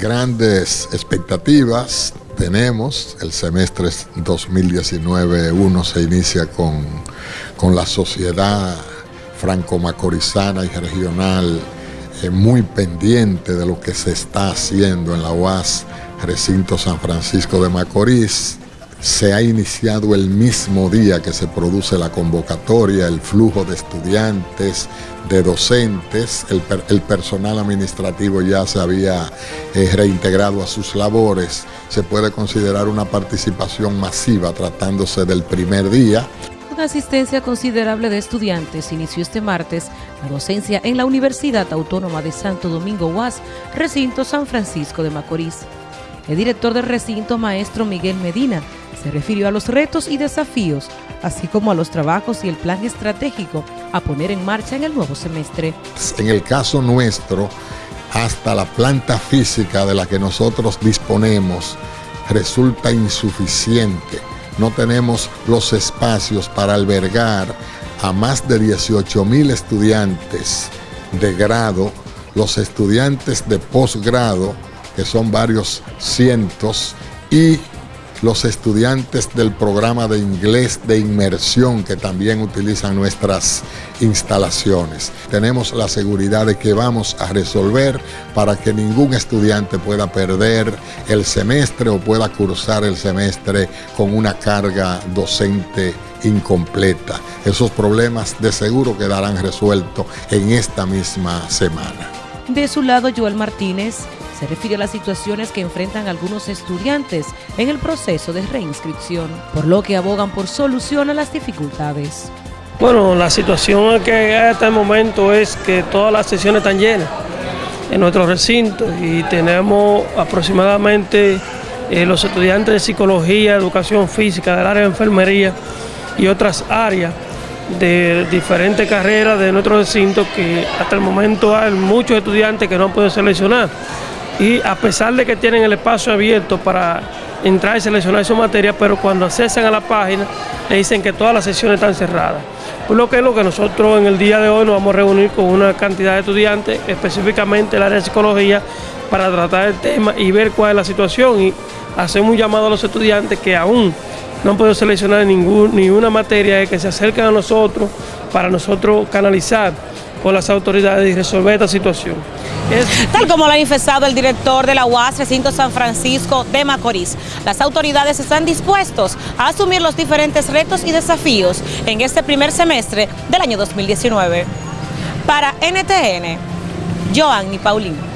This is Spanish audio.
Grandes expectativas tenemos. El semestre 2019-1 se inicia con, con la sociedad franco-macorizana y regional eh, muy pendiente de lo que se está haciendo en la UAS Recinto San Francisco de Macorís. Se ha iniciado el mismo día que se produce la convocatoria, el flujo de estudiantes, de docentes, el, personal administrativo ya se había eh, reintegrado a sus labores. Se puede considerar una participación masiva tratándose del primer día asistencia considerable de estudiantes inició este martes la docencia en la Universidad Autónoma de Santo Domingo UAS, recinto San Francisco de Macorís. El director del recinto, maestro Miguel Medina, se refirió a los retos y desafíos, así como a los trabajos y el plan estratégico a poner en marcha en el nuevo semestre. En el caso nuestro, hasta la planta física de la que nosotros disponemos resulta insuficiente no tenemos los espacios para albergar a más de 18 mil estudiantes de grado, los estudiantes de posgrado, que son varios cientos, y los estudiantes del programa de inglés de inmersión que también utilizan nuestras instalaciones. Tenemos la seguridad de que vamos a resolver para que ningún estudiante pueda perder el semestre o pueda cursar el semestre con una carga docente incompleta. Esos problemas de seguro quedarán resueltos en esta misma semana. De su lado, Joel Martínez se refiere a las situaciones que enfrentan algunos estudiantes en el proceso de reinscripción, por lo que abogan por solución a las dificultades. Bueno, la situación que hay hasta el momento es que todas las sesiones están llenas en nuestro recinto y tenemos aproximadamente eh, los estudiantes de psicología, educación física, del área de enfermería y otras áreas de diferentes carreras de nuestro recinto que hasta el momento hay muchos estudiantes que no han podido seleccionar y a pesar de que tienen el espacio abierto para entrar y seleccionar su materia, pero cuando accesan a la página le dicen que todas las sesiones están cerradas. Por lo que es lo que nosotros en el día de hoy nos vamos a reunir con una cantidad de estudiantes, específicamente el área de psicología, para tratar el tema y ver cuál es la situación y hacemos un llamado a los estudiantes que aún no han podido seleccionar ningún, ninguna materia que se acerquen a nosotros para nosotros canalizar con las autoridades y resolver esta situación. Tal como lo ha manifestado el director de la UAS Recinto San Francisco de Macorís, las autoridades están dispuestos a asumir los diferentes retos y desafíos en este primer semestre del año 2019. Para NTN, Joanny Paulino.